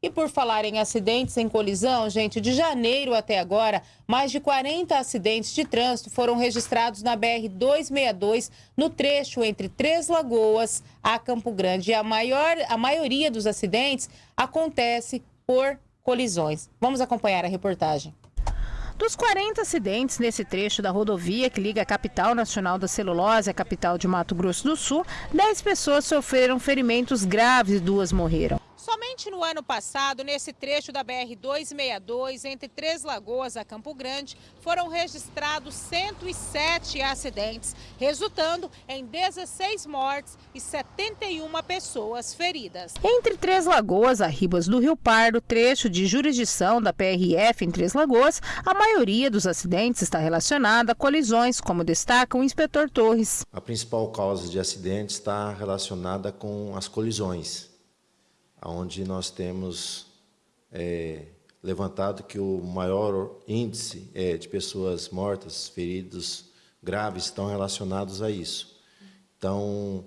E por falar em acidentes em colisão, gente, de janeiro até agora, mais de 40 acidentes de trânsito foram registrados na BR-262, no trecho entre Três Lagoas a Campo Grande. E a, maior, a maioria dos acidentes acontece por colisões. Vamos acompanhar a reportagem. Dos 40 acidentes nesse trecho da rodovia que liga a capital nacional da celulose à capital de Mato Grosso do Sul, 10 pessoas sofreram ferimentos graves e duas morreram. Somente no ano passado, nesse trecho da BR-262, entre Três Lagoas a Campo Grande, foram registrados 107 acidentes, resultando em 16 mortes e 71 pessoas feridas. Entre Três Lagoas a Ribas do Rio Pardo, trecho de jurisdição da PRF em Três Lagoas, a maioria dos acidentes está relacionada a colisões, como destaca o inspetor Torres. A principal causa de acidentes está relacionada com as colisões onde nós temos é, levantado que o maior índice é, de pessoas mortas, feridos graves estão relacionados a isso. Então,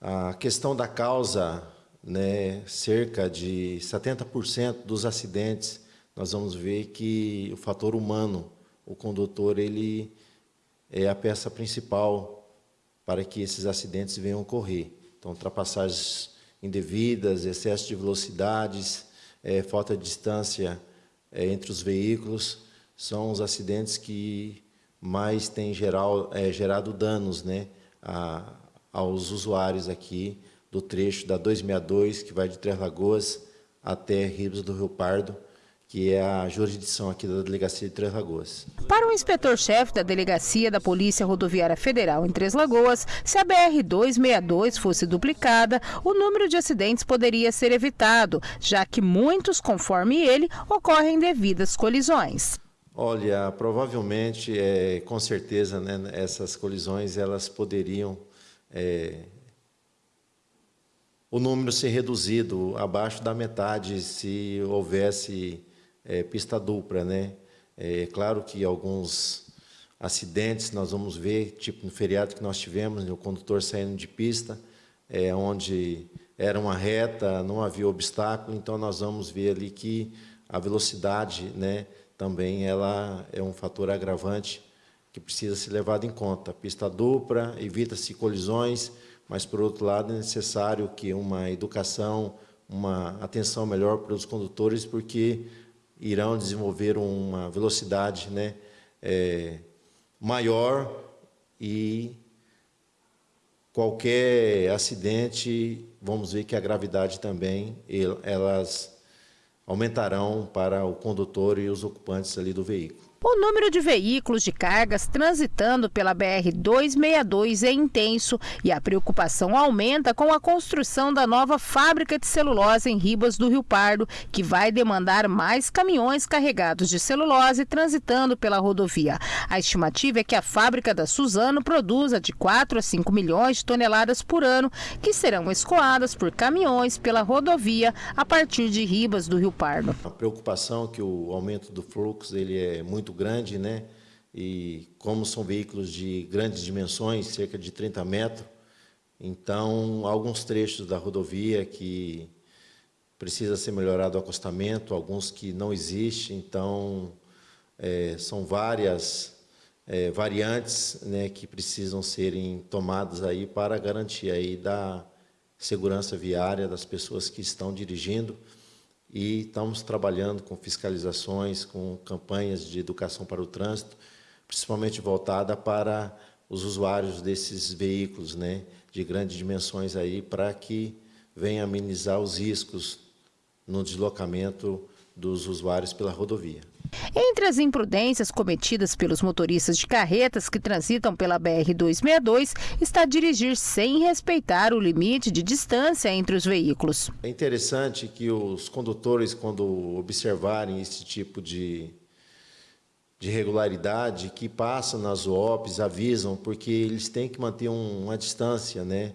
a questão da causa, né, cerca de 70% dos acidentes, nós vamos ver que o fator humano, o condutor, ele é a peça principal para que esses acidentes venham ocorrer. Então, ultrapassagens indevidas, excesso de velocidades, é, falta de distância é, entre os veículos, são os acidentes que mais têm geral, é, gerado danos né, a, aos usuários aqui do trecho da 262, que vai de Três Lagoas até Ribas do Rio Pardo, que é a jurisdição aqui da Delegacia de Três Lagoas. Para o inspetor-chefe da Delegacia da Polícia Rodoviária Federal em Três Lagoas, se a BR-262 fosse duplicada, o número de acidentes poderia ser evitado, já que muitos, conforme ele, ocorrem devidas colisões. Olha, provavelmente, é, com certeza, né, essas colisões elas poderiam é, o número ser reduzido abaixo da metade se houvesse é, pista dupla, né? É claro que alguns acidentes nós vamos ver, tipo no feriado que nós tivemos, o condutor saindo de pista, é, onde era uma reta, não havia obstáculo, então nós vamos ver ali que a velocidade, né, também ela é um fator agravante que precisa ser levado em conta. Pista dupla, evita-se colisões, mas, por outro lado, é necessário que uma educação, uma atenção melhor para os condutores, porque irão desenvolver uma velocidade né, é, maior e qualquer acidente, vamos ver que a gravidade também, elas aumentarão para o condutor e os ocupantes ali do veículo. O número de veículos de cargas transitando pela BR-262 é intenso e a preocupação aumenta com a construção da nova fábrica de celulose em Ribas do Rio Pardo, que vai demandar mais caminhões carregados de celulose transitando pela rodovia. A estimativa é que a fábrica da Suzano produza de 4 a 5 milhões de toneladas por ano, que serão escoadas por caminhões pela rodovia a partir de Ribas do Rio Pardo. A preocupação é que o aumento do fluxo ele é muito muito grande, né? E como são veículos de grandes dimensões, cerca de 30 metros, então alguns trechos da rodovia que precisa ser melhorado o acostamento, alguns que não existe, então é, são várias é, variantes né, que precisam serem tomadas aí para garantir aí da segurança viária das pessoas que estão dirigindo e estamos trabalhando com fiscalizações, com campanhas de educação para o trânsito, principalmente voltada para os usuários desses veículos né, de grandes dimensões aí, para que venha amenizar os riscos no deslocamento dos usuários pela rodovia. Entre as imprudências cometidas pelos motoristas de carretas que transitam pela BR-262 está dirigir sem respeitar o limite de distância entre os veículos. É interessante que os condutores, quando observarem esse tipo de, de irregularidade, que passam nas UOPs, avisam, porque eles têm que manter um, uma distância, né?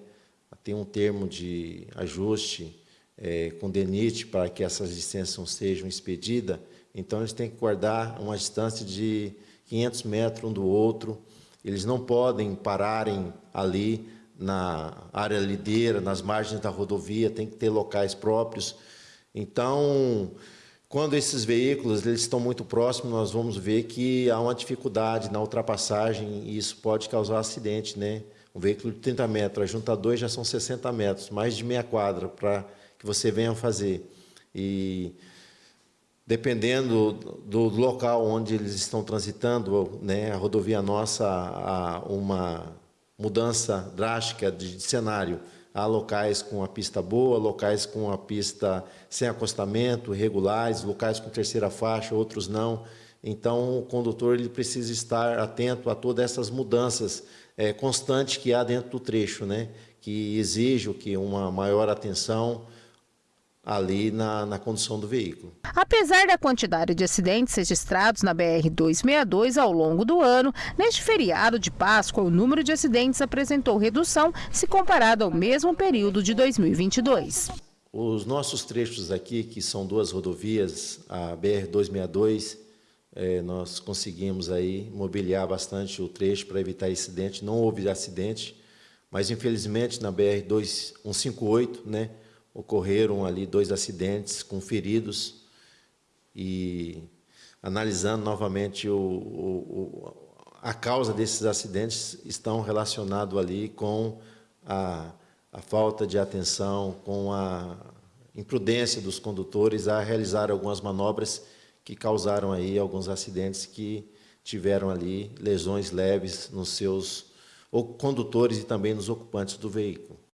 tem um termo de ajuste é, com DENIT para que essas licenças sejam expedidas, então eles têm que guardar uma distância de 500 metros um do outro, eles não podem pararem ali na área lideira, nas margens da rodovia, tem que ter locais próprios. Então, quando esses veículos eles estão muito próximos, nós vamos ver que há uma dificuldade na ultrapassagem e isso pode causar acidente, né? Um veículo de 30 metros, a junta 2 já são 60 metros, mais de meia quadra para que você venha fazer. E dependendo do, local onde eles estão transitando, né, a rodovia nossa, há uma mudança drástica de, cenário. Há locais com a pista boa, locais com a pista sem acostamento, regulares, locais com terceira faixa, outros não. Então, o condutor ele precisa estar atento a todas essas mudanças é, constantes que há dentro do trecho, né? que exige que uma maior atenção ali na, na condução do veículo. Apesar da quantidade de acidentes registrados na BR-262 ao longo do ano, neste feriado de Páscoa, o número de acidentes apresentou redução se comparado ao mesmo período de 2022. Os nossos trechos aqui, que são duas rodovias, a BR-262, é, nós conseguimos aí mobiliar bastante o trecho para evitar acidente. Não houve acidente, mas infelizmente na BR-158, né, ocorreram ali dois acidentes com feridos e analisando novamente o, o, a causa desses acidentes estão relacionados ali com a, a falta de atenção, com a imprudência dos condutores a realizar algumas manobras que causaram aí alguns acidentes que tiveram ali lesões leves nos seus condutores e também nos ocupantes do veículo.